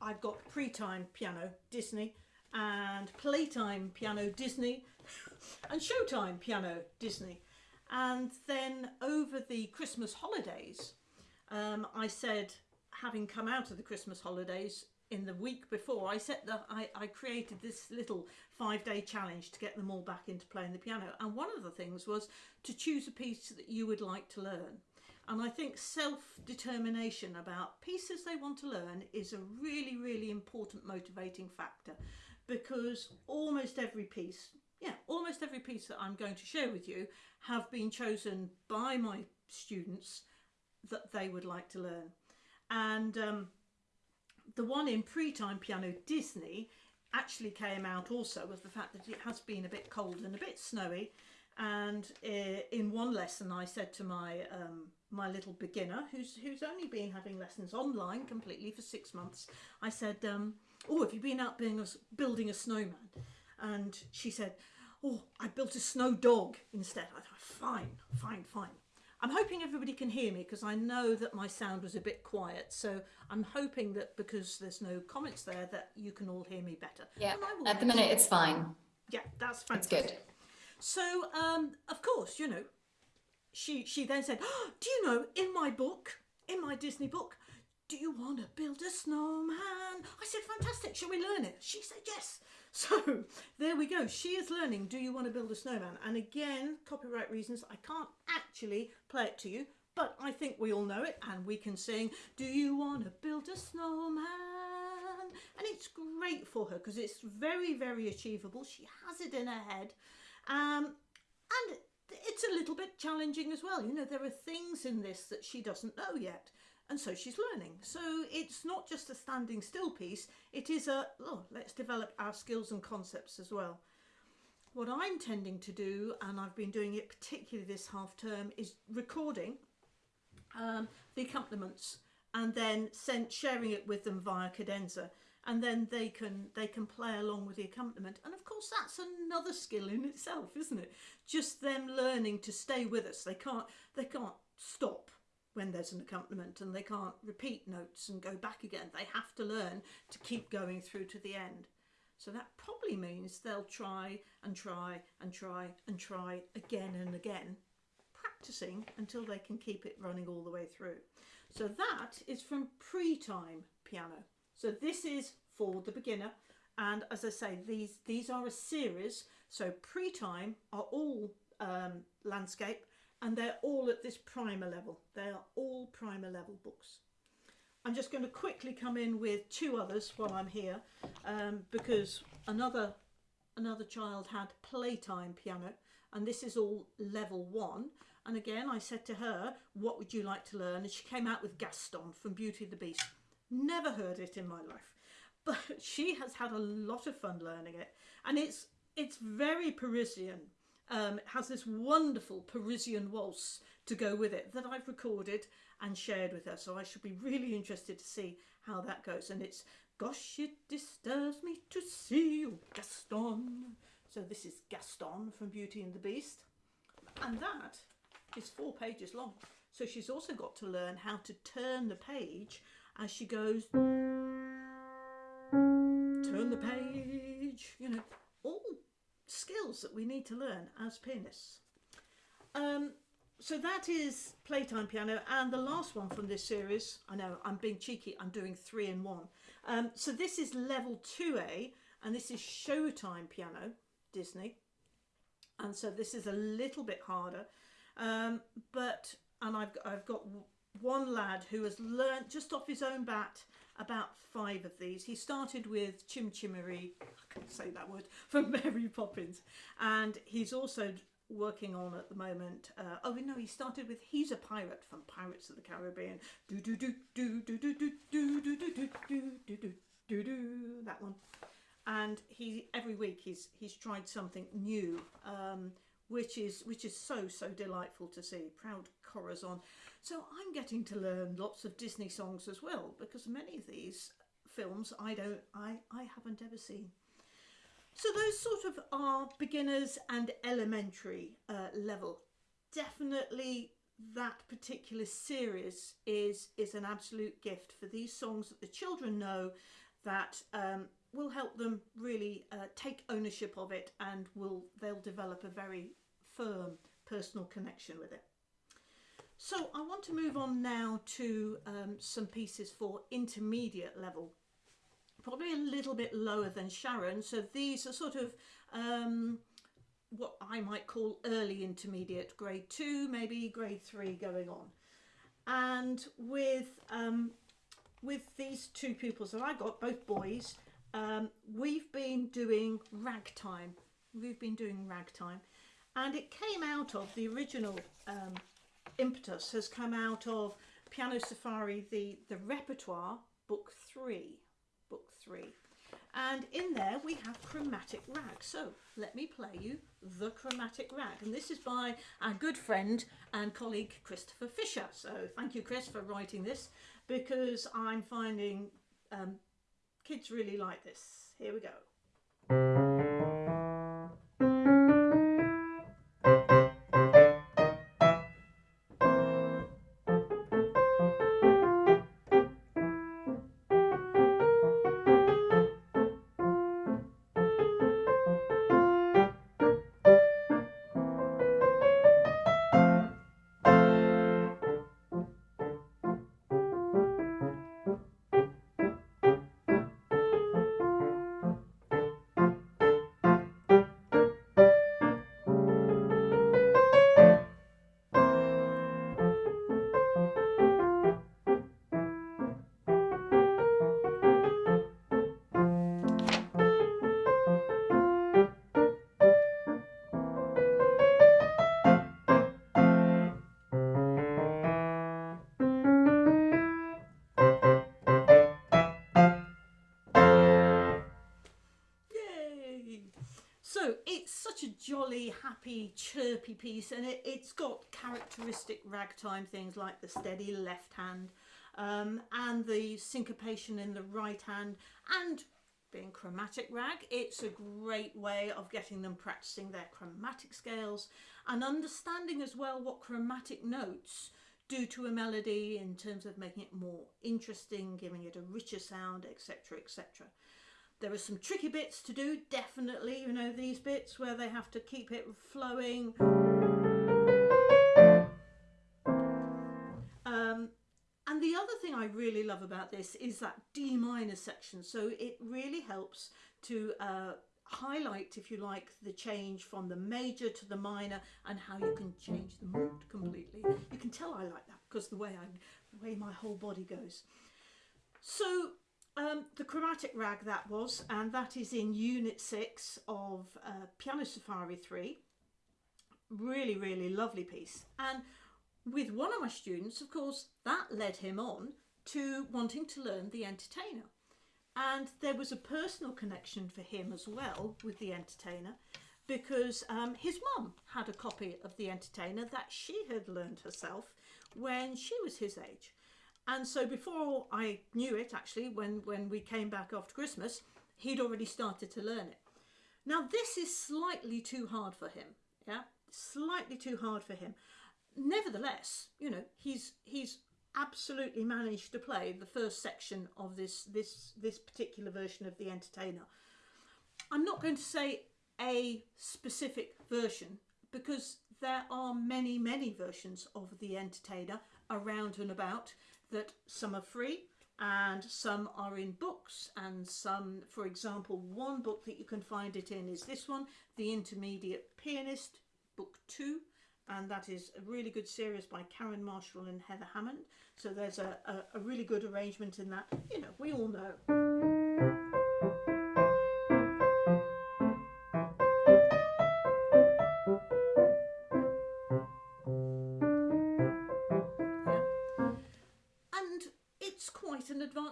I've got pre-time piano Disney and playtime piano Disney and showtime piano Disney. And then over the Christmas holidays, um, I said, having come out of the Christmas holidays in the week before, I set the I, I created this little five day challenge to get them all back into playing the piano. And one of the things was to choose a piece that you would like to learn. And I think self determination about pieces they want to learn is a really, really important motivating factor because almost every piece, yeah, almost every piece that I'm going to share with you have been chosen by my students that they would like to learn. And um, the one in pre-time piano Disney actually came out also with the fact that it has been a bit cold and a bit snowy. And uh, in one lesson, I said to my um, my little beginner, who's who's only been having lessons online completely for six months, I said, um, "Oh, have you been out being a, building a snowman?" And she said, "Oh, I built a snow dog instead." I thought, "Fine, fine, fine." I'm hoping everybody can hear me because I know that my sound was a bit quiet. So I'm hoping that because there's no comments there, that you can all hear me better. Yeah, And I will at the minute it's fine. Yeah, that's It's good. So, um, of course, you know, she she then said, oh, "Do you know in my book, in my Disney book, do you want to build a snowman?" I said, "Fantastic! Shall we learn it?" She said, "Yes." So there we go. She is learning. Do you want to build a snowman? And again, copyright reasons, I can't actually play it to you, but I think we all know it, and we can sing. Do you want to build a snowman? And it's great for her because it's very, very achievable. She has it in her head. Um, and it's a little bit challenging as well. You know, there are things in this that she doesn't know yet, and so she's learning. So it's not just a standing still piece, it is a, oh, let's develop our skills and concepts as well. What I'm tending to do, and I've been doing it particularly this half term, is recording um, the accompaniments and then sharing it with them via cadenza. And then they can they can play along with the accompaniment. And of course that's another skill in itself isn't it? Just them learning to stay with us. They can't they can't stop when there's an accompaniment and they can't repeat notes and go back again they have to learn to keep going through to the end so that probably means they'll try and try and try and try again and again practicing until they can keep it running all the way through. So that is from pre-time piano. So this is for the beginner. And as I say, these, these are a series. So pre-time are all um, landscape and they're all at this primer level. They are all primer level books. I'm just going to quickly come in with two others while I'm here um, because another another child had playtime piano and this is all level one. And again I said to her what would you like to learn? And she came out with Gaston from Beauty and the Beast. Never heard it in my life. But she has had a lot of fun learning it. And it's it's very Parisian um, has this wonderful Parisian waltz to go with it that I've recorded and shared with her so I should be really interested to see how that goes and it's Gosh, it disturbs me to see you, Gaston. So this is Gaston from Beauty and the Beast. And that is four pages long. So she's also got to learn how to turn the page as she goes. Turn the page, you know, all skills that we need to learn as pianists. Um, so that is Playtime Piano and the last one from this series, I know I'm being cheeky, I'm doing three in one. Um, so this is level 2A and this is Showtime Piano, Disney. And so this is a little bit harder, um, but, and I've, I've got one lad who has learnt just off his own bat about five of these. He started with Chim Chimmery, I can't say that word, from Mary Poppins. And he's also working on at the moment. Uh, oh no, he started with He's a Pirate from Pirates of the Caribbean. Do do do do do do do do do do do do do do do that one. And he every week he's he's tried something new, um, which is which is so so delightful to see. Proud Corazon. So I'm getting to learn lots of Disney songs as well because many of these films I don't I I haven't ever seen. So those sort of are beginners and elementary uh, level. Definitely that particular series is is an absolute gift for these songs that the children know that um, will help them really uh, take ownership of it and will they'll develop a very firm personal connection with it. So I want to move on now to um, some pieces for intermediate level probably a little bit lower than Sharon. So these are sort of um, what I might call early intermediate, grade two, maybe grade three going on. And with um, with these two pupils that I got, both boys, um, we've been doing ragtime. We've been doing ragtime. And it came out of the original um, impetus has come out of Piano Safari, the, the repertoire, book three book three. And in there we have Chromatic Rag. So let me play you The Chromatic Rag. And this is by our good friend and colleague Christopher Fisher. So thank you, Chris, for writing this because I'm finding um, kids really like this. Here we go. Happy, chirpy piece and it, has got characteristic ragtime things like the steady left hand um, and the syncopation in the right hand and being chromatic rag, it's a great way of getting them practicing their chromatic scales and understanding as well what chromatic notes do to a melody in terms of making it more interesting, giving it a richer sound, etc, etc. There are some tricky bits to do, definitely, you know, these bits where they have to keep it flowing. Um, and the other thing I really love about this is that D minor section. So it really helps to uh, highlight, if you like, the change from the major to the minor and how you can change the mood completely. You can tell I like that because the way I, the way my whole body goes. So um, the chromatic rag that was, and that is in Unit 6 of uh, Piano Safari 3. Really, really lovely piece. And with one of my students, of course, that led him on to wanting to learn the entertainer. And there was a personal connection for him as well with the entertainer because um, his mum had a copy of the entertainer that she had learned herself when she was his age. And so before I knew it, actually, when, when we came back after Christmas, he'd already started to learn it. Now, this is slightly too hard for him, yeah? Slightly too hard for him. Nevertheless, you know, he's he's absolutely managed to play the first section of this this this particular version of the entertainer. I'm not going to say a specific version because there are many, many versions of the entertainer around and about that some are free and some are in books. And some for example one book that you can find it in is this one the intermediate pianist book two. And that is a really good series by Karen Marshall and Heather Hammond. So there's a, a, a really good arrangement in that. You know we all know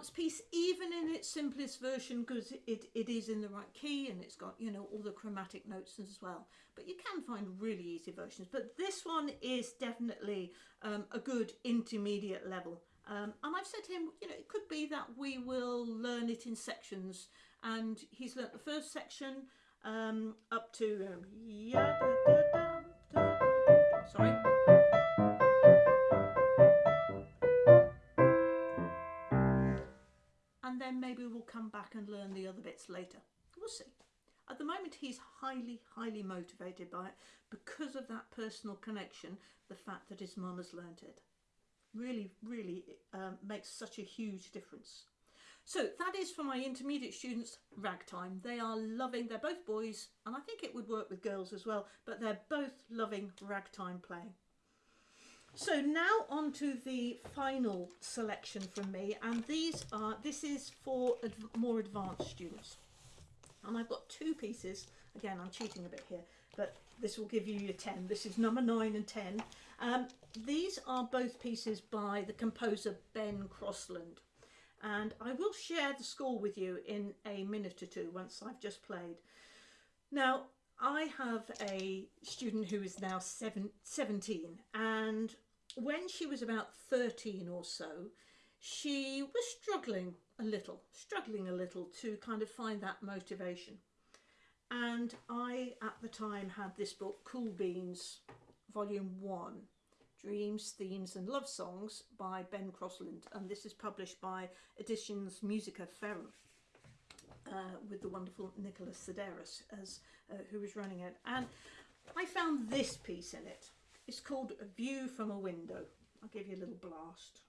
advanced piece even in its simplest version because it, it is in the right key and it's got you know all the chromatic notes as well. But you can find really easy versions. But this one is definitely um, a good intermediate level. Um, and I've said to him you know it could be that we will learn it in sections. And he's learnt the first section um, up to um, sorry then maybe we'll come back and learn the other bits later. We'll see. At the moment, he's highly, highly motivated by it because of that personal connection, the fact that his mum has learnt it. Really, really um, makes such a huge difference. So that is for my intermediate students, ragtime. They are loving, they're both boys, and I think it would work with girls as well, but they're both loving ragtime playing. So now on to the final selection from me, and these are this is for adv more advanced students. And I've got two pieces. Again, I'm cheating a bit here, but this will give you your 10. This is number 9 and 10. Um, these are both pieces by the composer Ben Crossland. And I will share the score with you in a minute or two once I've just played. Now, I have a student who is now seven, 17 and when she was about 13 or so, she was struggling a little, struggling a little to kind of find that motivation. And I, at the time, had this book, Cool Beans, Volume 1, Dreams, Themes and Love Songs by Ben Crossland. And this is published by Editions Musica Ferrum. Uh, with the wonderful Nicholas Sideris as uh, who was running it, and I found this piece in it. It's called A View from a Window. I'll give you a little blast.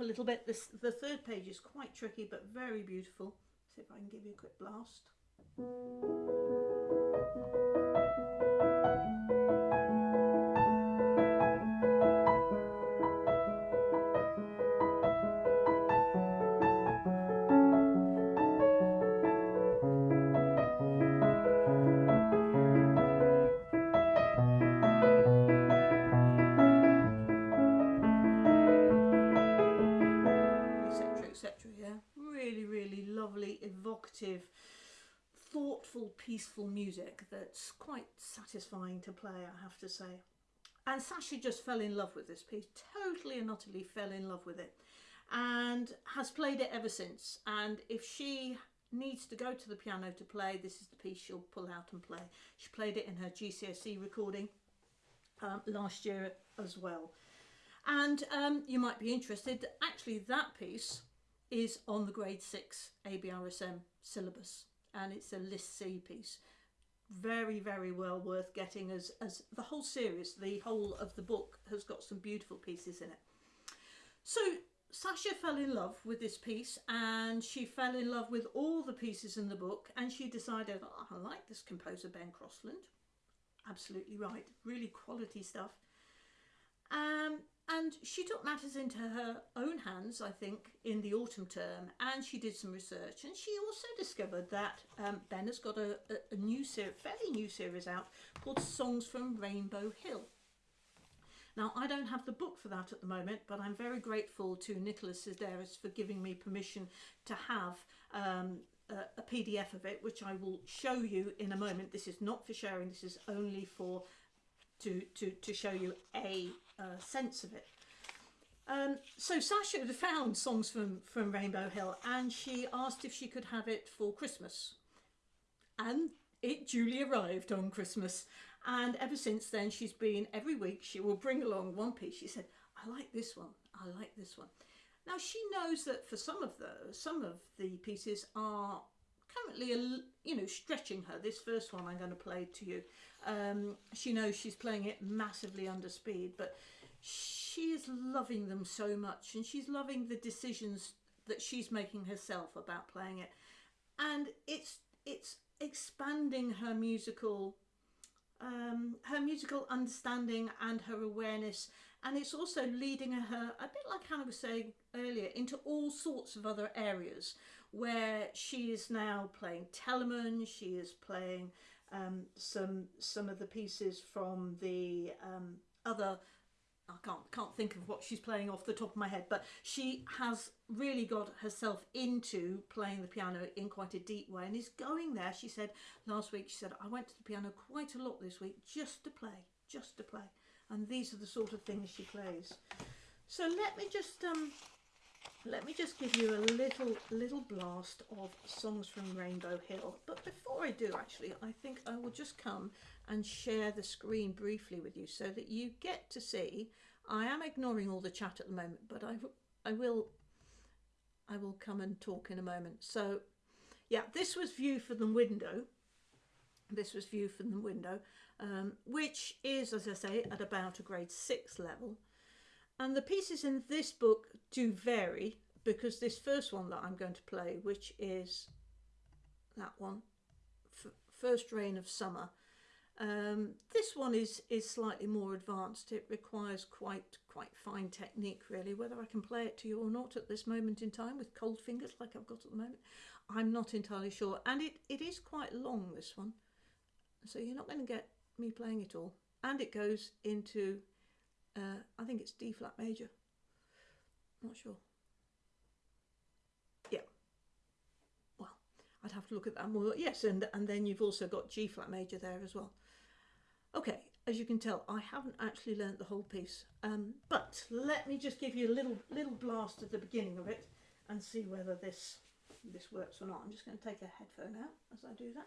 A little bit. This the third page is quite tricky but very beautiful. See if I can give you a quick blast etc yeah? Really really lovely evocative thoughtful peaceful music that's quite satisfying to play I have to say. And Sasha just fell in love with this piece totally and utterly fell in love with it and has played it ever since. And if she needs to go to the piano to play this is the piece she'll pull out and play. She played it in her GCSE recording um, last year as well. And um, you might be interested actually that piece is on the grade 6 ABRSM syllabus and it's a list C piece. Very very well worth getting as as the whole series the whole of the book has got some beautiful pieces in it. So Sasha fell in love with this piece and she fell in love with all the pieces in the book and she decided oh, I like this composer Ben Crossland. Absolutely right. Really quality stuff. Um, and she took matters into her own hands, I think, in the autumn term, and she did some research. And she also discovered that um, Ben has got a, a, new fairly new series out called Songs from Rainbow Hill. Now, I don't have the book for that at the moment, but I'm very grateful to Nicholas Sideris for giving me permission to have um, a, a PDF of it, which I will show you in a moment. This is not for sharing, this is only for to, to, to show you a sense of it. Um, so Sasha had found songs from, from Rainbow Hill and she asked if she could have it for Christmas. And it duly arrived on Christmas. And ever since then, she's been every week, she will bring along one piece. She said, I like this one, I like this one. Now she knows that for some of those, some of the pieces are currently, you know, stretching her. This first one I'm going to play to you. Um, she knows she's playing it massively under speed, but she is loving them so much and she's loving the decisions that she's making herself about playing it. And it's, it's expanding her musical um, her musical understanding and her awareness and it's also leading her a bit like Hannah was saying earlier into all sorts of other areas where she is now playing Telemann, she is playing um, some some of the pieces from the um, other I can't can't think of what she's playing off the top of my head, but she has really got herself into playing the piano in quite a deep way and is going there. She said last week, she said, I went to the piano quite a lot this week just to play, just to play. And these are the sort of things she plays. So let me just um, let me just give you a little little blast of songs from Rainbow Hill. But before I do, actually, I think I will just come and share the screen briefly with you so that you get to see. I am ignoring all the chat at the moment, but I, I will I will come and talk in a moment. So, yeah, this was view from the window. This was view from the window, um, which is, as I say, at about a grade six level. And the pieces in this book do vary because this first one that I'm going to play, which is that one, First Rain of Summer, um, this one is is slightly more advanced. It requires quite quite fine technique really. Whether I can play it to you or not at this moment in time with cold fingers like I've got at the moment, I'm not entirely sure. And it, it is quite long this one, so you're not going to get me playing it all. And it goes into uh, I think it's D flat major. Not sure. Yeah. Well, I'd have to look at that more. Yes, and and then you've also got G flat major there as well. Okay, as you can tell, I haven't actually learnt the whole piece, um, but let me just give you a little little blast at the beginning of it and see whether this this works or not. I'm just going to take a headphone out as I do that.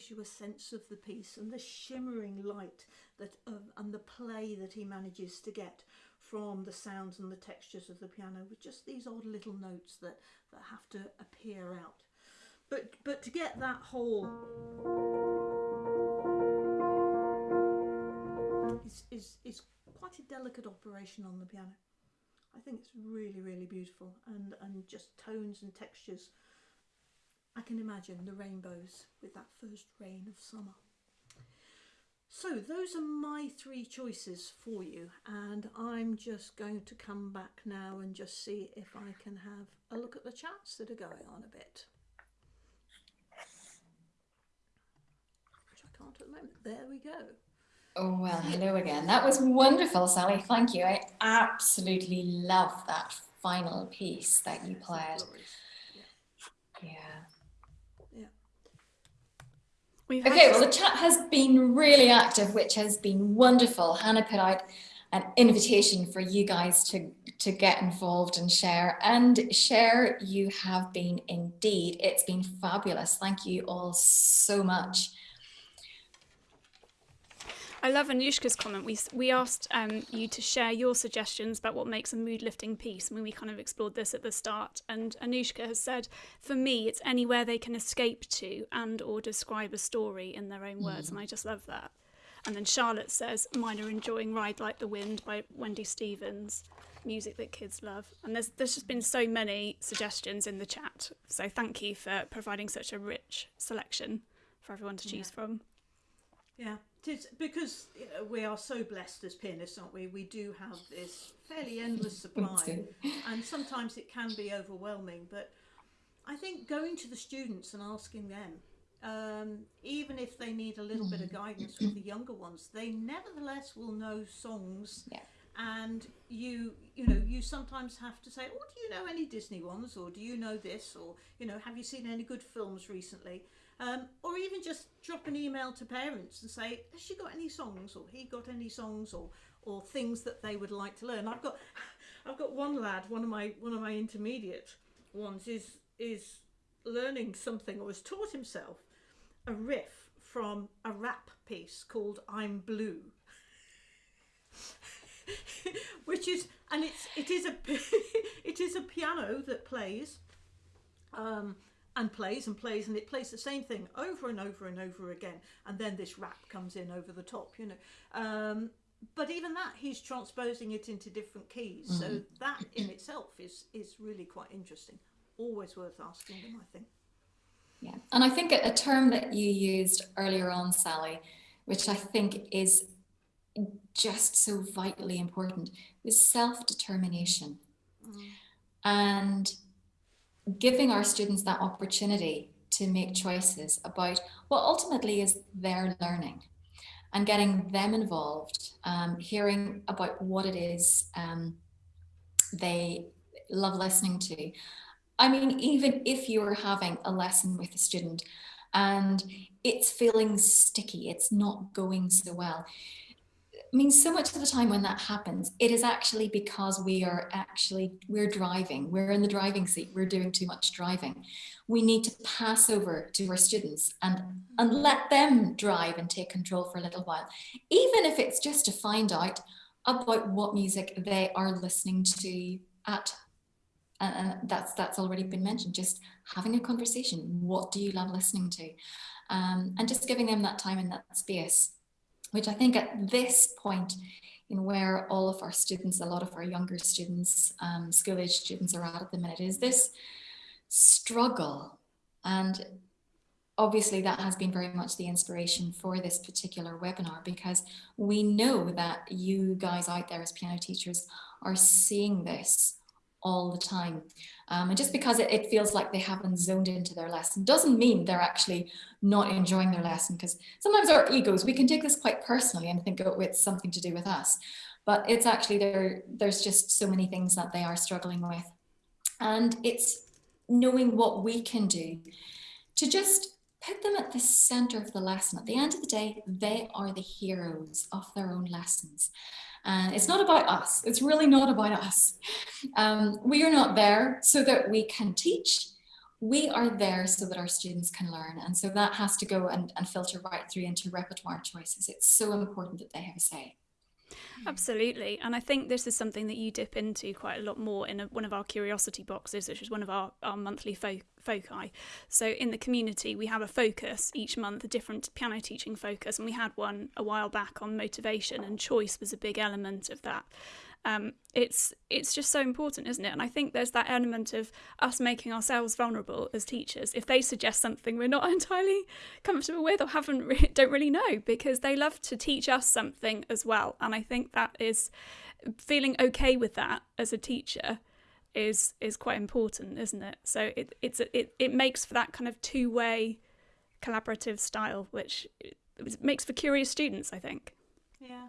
gives you a sense of the piece and the shimmering light that and the play that he manages to get from the sounds and the textures of the piano with just these odd little notes that that have to appear out. But but to get that whole is, is, is quite a delicate operation on the piano. I think it's really really beautiful and and just tones and textures I can imagine the rainbows with that first rain of summer. So those are my three choices for you and I'm just going to come back now and just see if I can have a look at the chats that are going on a bit. Which I can't at the moment. There we go. Oh, well, hello again. That was wonderful, Sally. Thank you. I absolutely love that final piece that you played. We've Okay, well, the chat has been really active, which has been wonderful. Hannah put out an invitation for you guys to, to get involved and share. And share, you have been indeed. It's been fabulous. Thank you all so much. I love Anushka's comment. We we asked um, you to share your suggestions about what makes a mood lifting piece. I mean, we kind of explored this at the start, and Anushka has said, for me, it's anywhere they can escape to and or describe a story in their own words, and I just love that. And then Charlotte says, mine are enjoying "Ride Like the Wind" by Wendy Stevens, music that kids love. And there's there's just been so many suggestions in the chat, so thank you for providing such a rich selection for everyone to choose from. Yeah, it is because you know, we are so blessed as pianists, aren't we? We do have this fairly endless supply, and sometimes it can be overwhelming. But I think going to the students and asking them, um, even if they need a little bit of guidance with the younger ones, they nevertheless will know songs. Yeah. And you, you know, you sometimes have to say, "Oh, do you know any Disney ones, or do you know this, or you know, have you seen any good films recently?" Um, or even just drop an email to parents and say, "Has she got any songs, or he got any songs, or or things that they would like to learn?" I've got, I've got one lad, one of my one of my intermediate ones is is learning something or has taught himself a riff from a rap piece called "I'm Blue." which is and it's it is a it is a piano that plays um, and plays and plays and it plays the same thing over and over and over again and then this rap comes in over the top you know. Um, but even that he's transposing it into different keys so that in itself is is really quite interesting. Always worth asking them i think. Yeah, and I think a a term that you used earlier on, Sally, which I think is just so vitally important, is self-determination. And giving our students that opportunity to make choices about what ultimately is their learning and getting them involved, um, hearing about what it is um, they love listening to. I mean, even if you're having a lesson with a student and it's feeling sticky, it's not going so well. I mean, so much of the time when that happens, it is actually because we are actually, we're driving, we're in the driving seat, we're doing too much driving. We need to pass over to our students and, and let them drive and take control for a little while, even if it's just to find out about what music they are listening to at and, and that's that's already been mentioned. Just having a conversation. What do you love listening to? Um, and just giving them that time and that space which i think at this point in where all of our students a lot of our younger students um, school age students are at at the minute is this struggle. And obviously that has been very much the inspiration for this particular webinar because we know that you guys out there as piano teachers are seeing this all the time. Um, and just because it, it, feels like they haven't zoned into their lesson doesn't mean they're actually not enjoying their lesson because sometimes our egos, we can take this quite personally and think, oh, it's something to do with us. But it's actually there, there's just so many things that they are struggling with. And it's knowing what we can do to just put them at the center of the lesson. At the end of the day, they are the heroes of their own lessons. And it's not about us. It's really not about us. Um, we are not there so that we can teach. We are there so that our students can learn. And so that has to go and, and filter right through into repertoire choices. It's so important that they have a say. Absolutely. And I think this is something that you dip into quite a lot more in a, one of our curiosity boxes, which is one of our, our monthly fo- foci. So in the community, we have a focus each month, a different piano teaching focus. And we had one a while back on motivation, and choice was a big element of that. Um, it's it's just so important, isn't it? And I think there's that element of us making ourselves vulnerable as teachers. If they suggest something we're not entirely comfortable with or haven't re- don't really know, because they love to teach us something as well. And I think that is feeling okay with that as a teacher is is quite important, isn't it? So it it's it it makes for that kind of two way collaborative style, which makes for curious students. I think. Yeah.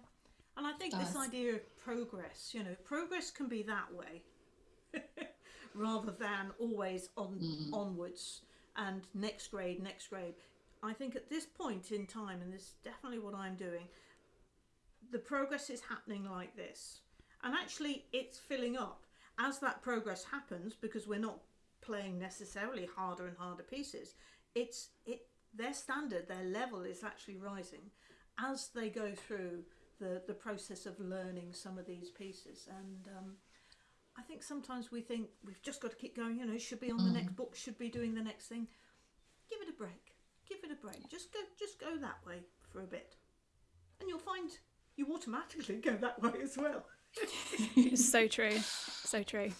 And I think this idea of progress, you know, progress can be that way rather than always on mm. onwards and next grade, next grade. I think at this point in time, and this is definitely what I'm doing, the progress is happening like this. And actually, it's filling up as that progress happens because we're not playing necessarily harder and harder pieces. It's it their standard, their level is actually rising as they go through the the process of learning some of these pieces. And um, I think sometimes we think we've just got to keep going. You know, should be on the next book, should be doing the next thing. Give it a break. Give it a break. Just go. Just go that way for a bit, and you'll find you automatically go that way as well. It's so true. So true.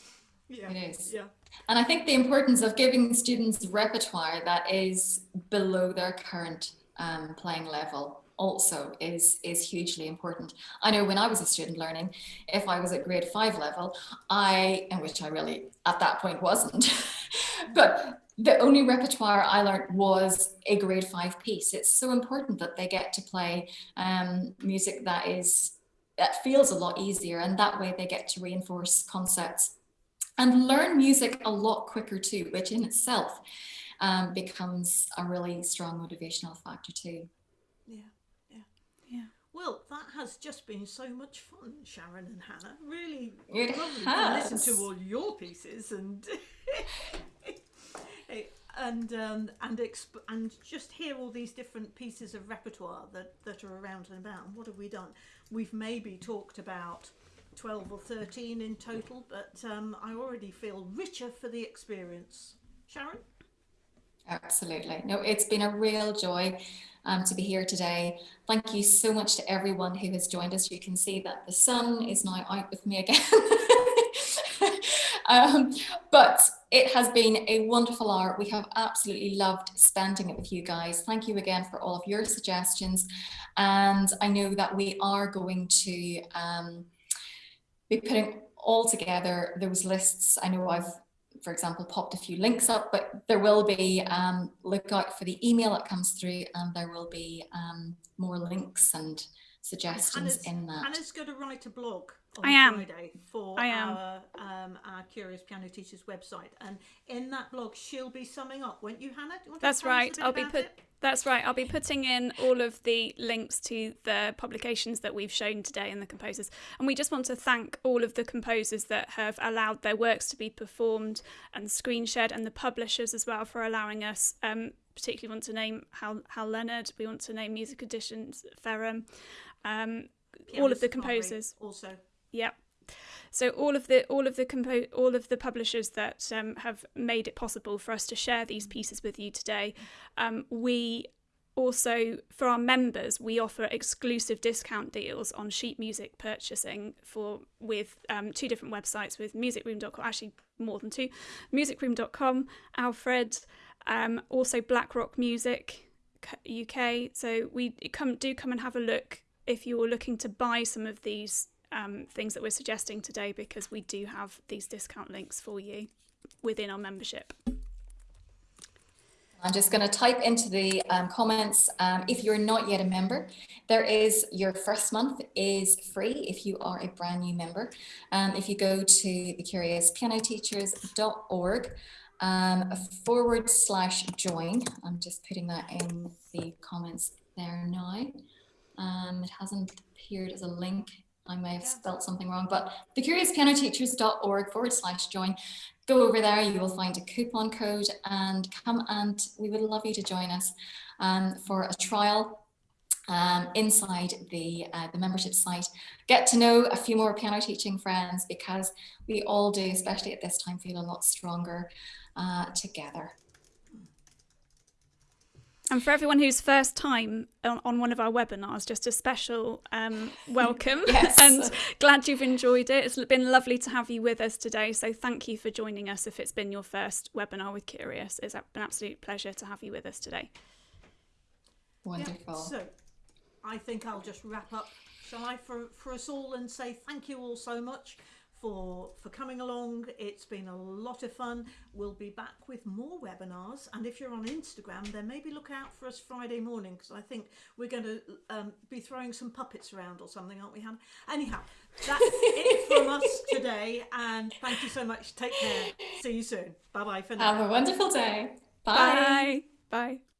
Yeah. It is. Yeah. And I think the importance of giving students repertoire that is below their current um, playing level also is is hugely important. I know when I was a student learning, if I was at grade five level, I, in which I really at that point wasn't, but the only repertoire I learned was a grade five piece. It's so important that they get to play um, music that is that feels a lot easier, and that way they get to reinforce concepts and learn music a lot quicker too, which in itself um, becomes a really strong motivational factor too. Yeah. Yeah. Yeah. Well, that has just been so much fun, Sharon and Hannah. Really It lovely has. to listen to all your pieces and and um, and exp- and just hear all these different pieces of repertoire that that are around and about. And what have we done? We've maybe talked about. 12 or 13 in total, but um, I already feel richer for the experience. Sharon? Absolutely. No, it's been a real joy um, to be here today. Thank you so much to everyone who has joined us. You can see that the sun is now out with me again. um, but it has been a wonderful hour. We have absolutely loved spending it with you guys. Thank you again for all of your suggestions. And I know that we are going to um, be putting all together those lists. I know I've for example, popped a few links up, but there will be, um, look out for the email that comes through and there will be um, more links and suggestions Hannah's, in that. Hannah's going to write a blog on I am. Friday for I am. our um, our Curious Piano Teachers website, and in that blog she'll be summing up, won't you, Hannah? Do you want That's right. I'll be put. it? That's right. I'll be putting in all of the links to the publications that we've shown today and the composers. And we just want to thank all of the composers that have allowed their works to be performed and screen shared, and the publishers as well for allowing us. Um, particularly want to name Hal, Hal Leonard. We want to name Music Editions Ferrum. Um, all of the composers. also. Yep. So all of the all of the compo- all of the publishers that um, have made it possible for us to share these pieces with you today, um, we also for our members we offer exclusive discount deals on sheet music purchasing for with um, two different websites with musicroom.com actually more than two musicroom.com alfred um, also blackrock music uk so we come do come and have a look if you're looking to buy some of these um, things that we're suggesting today because we do have these discount links for you within our membership. I'm just going to type into the um, comments. Um, if you're not yet a member, there is your first month is free if you are a brand new member. Um, if you go to thecuriouspianoteachers.org um, forward slash join, I'm just putting that in the comments there now. Um, it hasn't appeared as a link. I may have Yeah. spelt something wrong, but thecuriouspianoteachers.org forward slash join. Go over there, you will find a coupon code and come and we would love you to join us um, for a trial um, inside the, uh, the membership site. Get to know a few more piano teaching friends because we all do, especially at this time, feel a lot stronger uh, together. And for everyone who's first time on, on one of our webinars, just a special um, welcome Yes. and glad you've enjoyed it. It's been lovely to have you with us today. So thank you for joining us if it's been your first webinar with Curious. It's an absolute pleasure to have you with us today. Yeah, Wonderful. So I think I'll just wrap up, shall I, for, for us all and say thank you all so much for for coming along. It's been a lot of fun. We'll be back with more webinars, and if you're on Instagram, then maybe look out for us Friday morning because I think we're going to um, be throwing some puppets around or something, aren't we, Hannah? Anyhow, that's it from us today, and thank you so much. Take care. See you soon. Bye bye for now. Have a wonderful day. Bye. Bye. Bye.